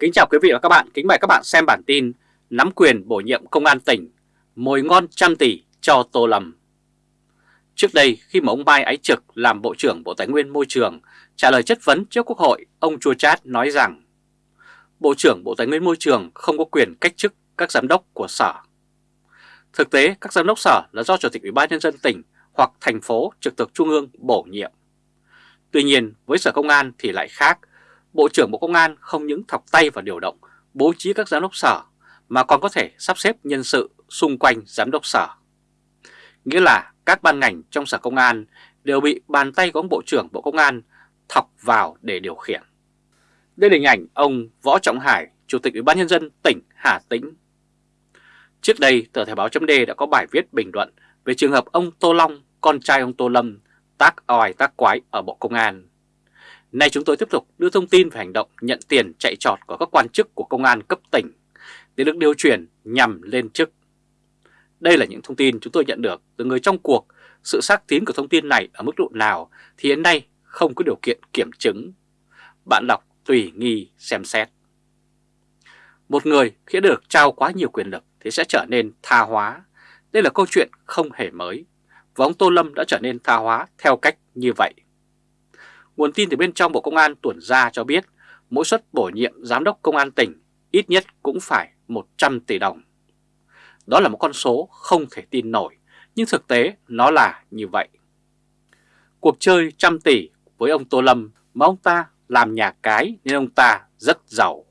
Kính chào quý vị và các bạn, kính mời các bạn xem bản tin Nắm quyền bổ nhiệm công an tỉnh, mồi ngon trăm tỷ cho Tô Lâm Trước đây khi mà ông Mai Ái Trực làm Bộ trưởng Bộ Tài nguyên Môi trường trả lời chất vấn trước Quốc hội, ông Chua Chát nói rằng Bộ trưởng Bộ Tài nguyên Môi trường không có quyền cách chức các giám đốc của sở. Thực tế, các giám đốc sở là do Chủ tịch Ủy ban Nhân dân tỉnh hoặc thành phố trực thuộc Trung ương bổ nhiệm. Tuy nhiên, với Sở Công an thì lại khác. Bộ trưởng Bộ Công an không những thọc tay vào điều động, bố trí các giám đốc sở, mà còn có thể sắp xếp nhân sự xung quanh giám đốc sở. Nghĩa là các ban ngành trong Sở Công an đều bị bàn tay của ông Bộ trưởng Bộ Công an thọc vào để điều khiển. Đây là hình ảnh ông Võ Trọng Hải, Chủ tịch Ủy ban Nhân dân tỉnh Hà Tĩnh. Trước đây, tờ Thời báo chấm đã có bài viết bình luận về trường hợp ông Tô Long, con trai ông Tô Lâm, tác oai tác quái ở Bộ Công an. Nay chúng tôi tiếp tục đưa thông tin về hành động nhận tiền chạy trọt của các quan chức của công an cấp tỉnh để được điều chuyển nhằm lên chức. Đây là những thông tin chúng tôi nhận được từ người trong cuộc. Sự xác tín của thông tin này ở mức độ nào thì hiện nay không có điều kiện kiểm chứng. Bạn đọc tùy nghi xem xét. Một người khi được trao quá nhiều quyền lực thì sẽ trở nên tha hóa. Đây là câu chuyện không hề mới. Và ông Tô Lâm đã trở nên tha hóa theo cách như vậy. Nguồn tin từ bên trong Bộ Công an tuần ra cho biết mỗi suất bổ nhiệm giám đốc công an tỉnh ít nhất cũng phải 100 tỷ đồng. Đó là một con số không thể tin nổi, nhưng thực tế nó là như vậy. Cuộc chơi trăm tỷ với ông Tô Lâm mà ông ta làm nhà cái nên ông ta rất giàu.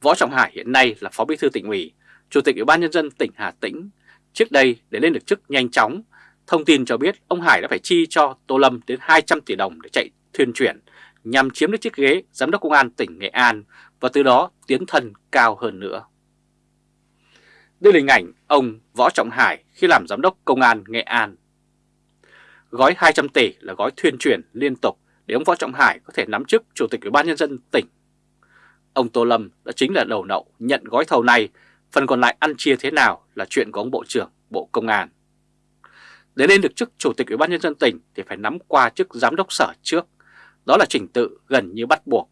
Võ Trọng Hải hiện nay là Phó Bí thư tỉnh ủy, Chủ tịch Ủy ban Nhân dân tỉnh Hà Tĩnh. Trước đây để lên được chức nhanh chóng, thông tin cho biết ông Hải đã phải chi cho Tô Lâm đến 200 tỷ đồng để chạy thuyền chuyển nhằm chiếm được chiếc ghế Giám đốc Công an tỉnh Nghệ An và từ đó tiến thân cao hơn nữa. Đây là hình ảnh ông Võ Trọng Hải khi làm Giám đốc Công an Nghệ An. Gói 200 tỷ là gói thuyền chuyển liên tục để ông Võ Trọng Hải có thể nắm chức Chủ tịch Ủy ban Nhân dân tỉnh. Ông Tô Lâm đã chính là đầu nậu nhận gói thầu này, phần còn lại ăn chia thế nào là chuyện của ông Bộ trưởng Bộ Công an. Để lên được chức Chủ tịch Ủy ban Nhân dân tỉnh thì phải nắm qua chức Giám đốc sở trước, đó là trình tự gần như bắt buộc.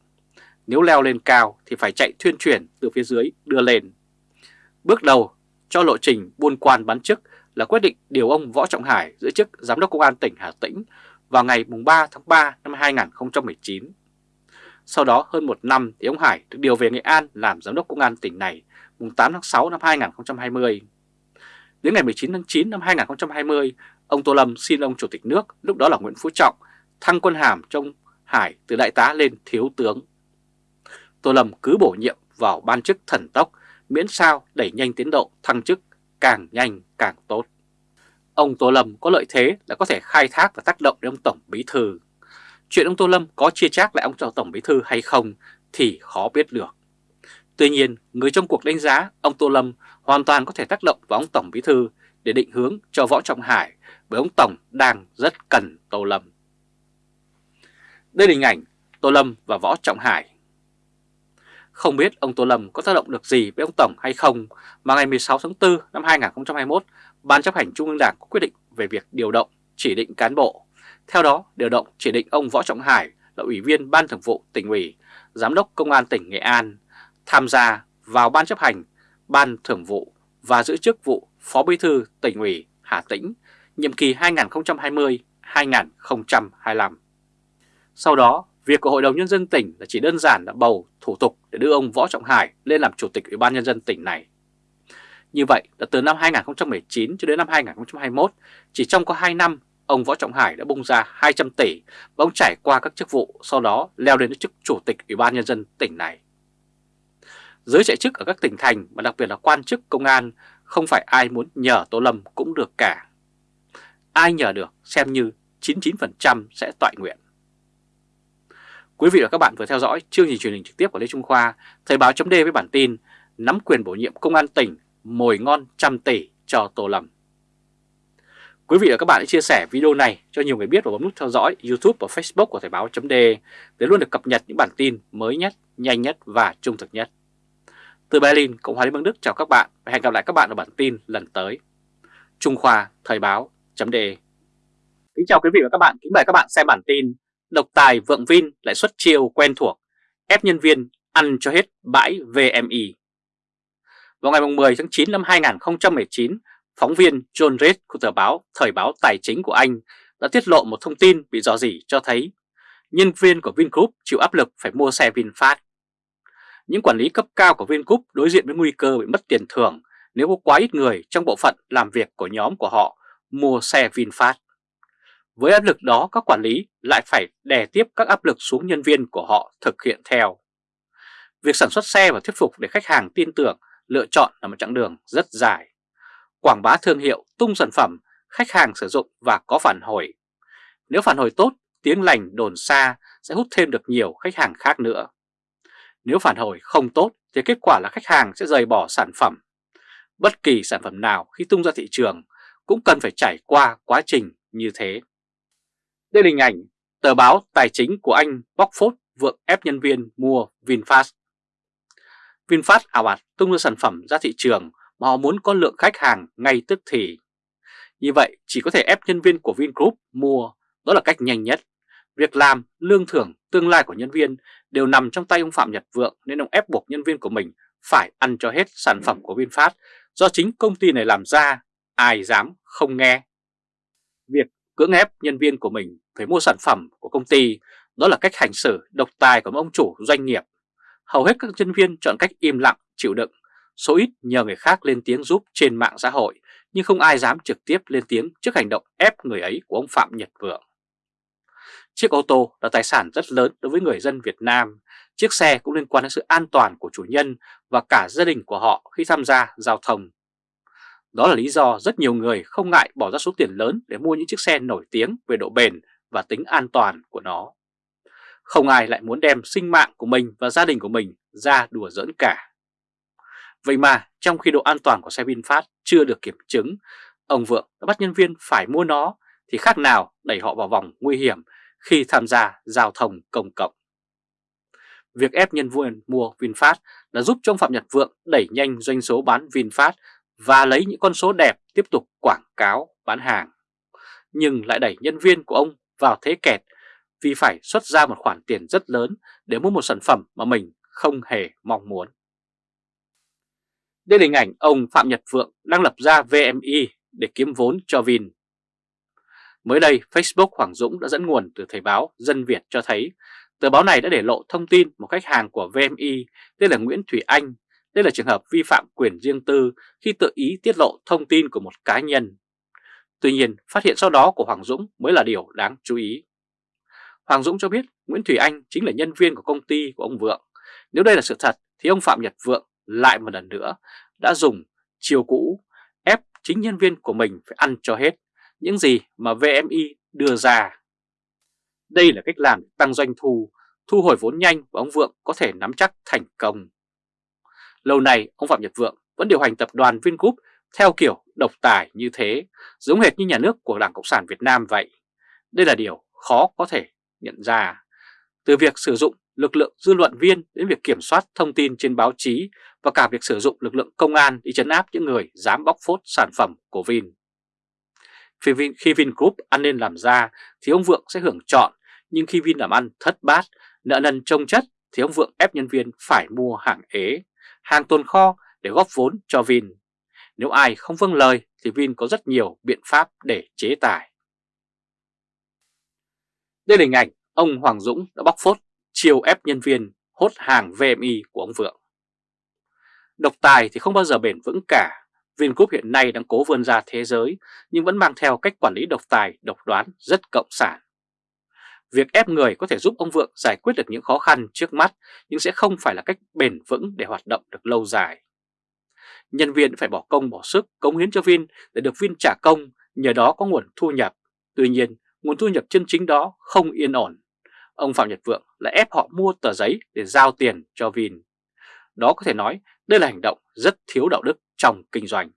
Nếu leo lên cao thì phải chạy thuyên chuyển từ phía dưới đưa lên. Bước đầu cho lộ trình buôn quan bán chức là quyết định điều ông Võ Trọng Hải giữ chức Giám đốc Công an tỉnh Hà Tĩnh vào ngày 3 tháng 3 năm 2019. Sau đó hơn một năm thì ông Hải được điều về Nghệ An làm Giám đốc Công an tỉnh này mùng 8 tháng 6 năm 2020. Đến ngày 19 tháng 9 năm 2020, ông Tô Lâm xin ông Chủ tịch nước, lúc đó là Nguyễn Phú Trọng, thăng quân hàm trong Hải từ đại tá lên thiếu tướng. Tô Lâm cứ bổ nhiệm vào ban chức thần tốc, miễn sao đẩy nhanh tiến độ thăng chức càng nhanh càng tốt. Ông Tô Lâm có lợi thế là có thể khai thác và tác động đến ông Tổng Bí Thư. Chuyện ông Tô Lâm có chia chác lại ông Tổng Bí Thư hay không thì khó biết được. Tuy nhiên, người trong cuộc đánh giá ông Tô Lâm hoàn toàn có thể tác động vào ông Tổng Bí Thư để định hướng cho Võ Trọng Hải bởi ông Tổng đang rất cần Tô Lâm. Đây là hình ảnh Tô Lâm và Võ Trọng Hải. Không biết ông Tô Lâm có tác động được gì với ông Tổng hay không mà ngày 16 tháng 4 năm 2021, Ban chấp hành Trung ương Đảng có quyết định về việc điều động, chỉ định cán bộ. Theo đó, điều động chỉ định ông Võ Trọng Hải là Ủy viên Ban Thường vụ tỉnh ủy, Giám đốc Công an tỉnh Nghệ An, tham gia vào Ban chấp hành, Ban Thường vụ và giữ chức vụ Phó Bí thư tỉnh ủy Hà Tĩnh, nhiệm kỳ 2020-2025. Sau đó, việc của Hội đồng Nhân dân tỉnh là chỉ đơn giản là bầu thủ tục để đưa ông Võ Trọng Hải lên làm Chủ tịch Ủy ban Nhân dân tỉnh này. Như vậy là từ năm 2019 cho đến năm 2021, chỉ trong có 2 năm, ông Võ Trọng Hải đã bung ra 200 tỷ và ông trải qua các chức vụ sau đó leo lên chức Chủ tịch Ủy ban Nhân dân tỉnh này. Giới chạy chức ở các tỉnh thành và đặc biệt là quan chức công an không phải ai muốn nhờ Tô Lâm cũng được cả. Ai nhờ được xem như 99% sẽ tọa nguyện. Quý vị và các bạn vừa theo dõi chương trình truyền hình trực tiếp của Lê Trung Khoa, Thời báo chấm với bản tin Nắm quyền bổ nhiệm công an tỉnh, mồi ngon trăm tỷ cho Tô Lâm. Quý vị và các bạn hãy chia sẻ video này cho nhiều người biết và bấm nút theo dõi YouTube và Facebook của Thời báo chấm để luôn được cập nhật những bản tin mới nhất, nhanh nhất và trung thực nhất. Từ Berlin, Cộng hòa Liên bang Đức chào các bạn và hẹn gặp lại các bạn ở bản tin lần tới. Trung Khoa Thời báo chấm Kính chào quý vị và các bạn, kính mời các bạn xem bản tin Độc tài vượng Vin lại xuất chiêu quen thuộc, ép nhân viên ăn cho hết bãi VMI. Vào ngày 10 tháng 9 năm 2019, phóng viên John Reed của tờ báo Thời báo Tài chính của Anh đã tiết lộ một thông tin bị dò dỉ cho thấy nhân viên của Vingroup chịu áp lực phải mua xe VinFast. Những quản lý cấp cao của Vingroup đối diện với nguy cơ bị mất tiền thưởng nếu có quá ít người trong bộ phận làm việc của nhóm của họ mua xe VinFast. Với áp lực đó, các quản lý lại phải đè tiếp các áp lực xuống nhân viên của họ thực hiện theo. Việc sản xuất xe và thuyết phục để khách hàng tin tưởng lựa chọn là một chặng đường rất dài. Quảng bá thương hiệu, tung sản phẩm, khách hàng sử dụng và có phản hồi. Nếu phản hồi tốt, tiếng lành đồn xa sẽ hút thêm được nhiều khách hàng khác nữa. Nếu phản hồi không tốt thì kết quả là khách hàng sẽ rời bỏ sản phẩm. Bất kỳ sản phẩm nào khi tung ra thị trường cũng cần phải trải qua quá trình như thế. Đây là hình ảnh tờ báo tài chính của anh Bockford vượng ép nhân viên mua VinFast. VinFast ảo ạt tung ra sản phẩm ra thị trường mà họ muốn có lượng khách hàng ngay tức thì. Như vậy chỉ có thể ép nhân viên của Vingroup mua, đó là cách nhanh nhất. Việc làm, lương thưởng, tương lai của nhân viên đều nằm trong tay ông Phạm Nhật Vượng nên ông ép buộc nhân viên của mình phải ăn cho hết sản phẩm của VinFast do chính công ty này làm ra, ai dám không nghe. Việc cưỡng ép nhân viên của mình phải mua sản phẩm của công ty đó là cách hành xử độc tài của ông chủ doanh nghiệp. Hầu hết các nhân viên chọn cách im lặng, chịu đựng, số ít nhờ người khác lên tiếng giúp trên mạng xã hội nhưng không ai dám trực tiếp lên tiếng trước hành động ép người ấy của ông Phạm Nhật Vượng. Chiếc ô tô là tài sản rất lớn đối với người dân Việt Nam. Chiếc xe cũng liên quan đến sự an toàn của chủ nhân và cả gia đình của họ khi tham gia giao thông. Đó là lý do rất nhiều người không ngại bỏ ra số tiền lớn để mua những chiếc xe nổi tiếng về độ bền và tính an toàn của nó. Không ai lại muốn đem sinh mạng của mình và gia đình của mình ra đùa giỡn cả. Vậy mà trong khi độ an toàn của xe VinFast chưa được kiểm chứng, ông Vượng đã bắt nhân viên phải mua nó thì khác nào đẩy họ vào vòng nguy hiểm khi tham gia giao thông công cộng. Việc ép nhân viên mua VinFast đã giúp cho ông Phạm Nhật Vượng đẩy nhanh doanh số bán VinFast và lấy những con số đẹp tiếp tục quảng cáo bán hàng. Nhưng lại đẩy nhân viên của ông vào thế kẹt vì phải xuất ra một khoản tiền rất lớn để mua một sản phẩm mà mình không hề mong muốn. Đây là hình ảnh ông Phạm Nhật Vượng đang lập ra VMI để kiếm vốn cho Vin. Mới đây, Facebook Hoàng Dũng đã dẫn nguồn từ Thời báo Dân Việt cho thấy tờ báo này đã để lộ thông tin một khách hàng của VMI tên là Nguyễn Thủy Anh. Đây là trường hợp vi phạm quyền riêng tư khi tự ý tiết lộ thông tin của một cá nhân. Tuy nhiên, phát hiện sau đó của Hoàng Dũng mới là điều đáng chú ý. Hoàng Dũng cho biết Nguyễn Thủy Anh chính là nhân viên của công ty của ông Vượng. Nếu đây là sự thật thì ông Phạm Nhật Vượng lại một lần nữa đã dùng chiều cũ ép chính nhân viên của mình phải ăn cho hết những gì mà VMI đưa ra. Đây là cách làm tăng doanh thu, thu hồi vốn nhanh và ông Vượng có thể nắm chắc thành công. Lâu nay, ông Phạm Nhật Vượng vẫn điều hành tập đoàn Vingroup theo kiểu độc tài như thế, giống hệt như nhà nước của Đảng Cộng sản Việt Nam vậy. Đây là điều khó có thể nhận ra. Từ việc sử dụng lực lượng dư luận viên đến việc kiểm soát thông tin trên báo chí và cả việc sử dụng lực lượng công an đi chấn áp những người dám bóc phốt sản phẩm của Vin. Khi, Vin, Vingroup ăn nên làm ra thì ông Vượng sẽ hưởng chọn, nhưng khi Vin làm ăn thất bát, nợ nần trông chất thì ông Vượng ép nhân viên phải mua hàng ế, hàng tồn kho để góp vốn cho Vin. Nếu ai không vâng lời thì Vin có rất nhiều biện pháp để chế tài. Đây là hình ảnh ông Hoàng Dũng đã bóc phốt chiều ép nhân viên hốt hàng VMI của ông Vượng. Độc tài thì không bao giờ bền vững cả. Vingroup hiện nay đang cố vươn ra thế giới nhưng vẫn mang theo cách quản lý độc tài, độc đoán rất cộng sản. Việc ép người có thể giúp ông Vượng giải quyết được những khó khăn trước mắt nhưng sẽ không phải là cách bền vững để hoạt động được lâu dài. Nhân viên phải bỏ công bỏ sức cống hiến cho Vin để được Vin trả công, nhờ đó có nguồn thu nhập. Tuy nhiên, nguồn thu nhập chân chính đó không yên ổn. Ông Phạm Nhật Vượng lại ép họ mua tờ giấy để giao tiền cho Vin. Đó có thể nói đây là hành động rất thiếu đạo đức trong kinh doanh.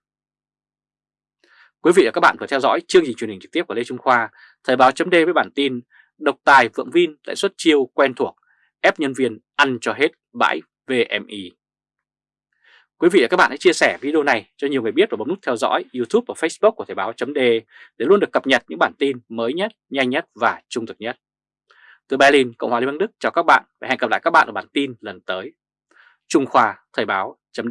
Quý vị và các bạn vừa theo dõi chương trình truyền hình trực tiếp của Lê Trung Khoa, Thời báo chấm với bản tin Độc tài Vượng Vin lại xuất chiêu quen thuộc, ép nhân viên ăn cho hết bãi VMI. Quý vị và các bạn hãy chia sẻ video này cho nhiều người biết và bấm nút theo dõi YouTube và Facebook của Thời báo chấm để luôn được cập nhật những bản tin mới nhất, nhanh nhất và trung thực nhất. Từ Berlin, Cộng hòa Liên bang Đức chào các bạn và hẹn gặp lại các bạn ở bản tin lần tới. Trung Khoa Thời báo chấm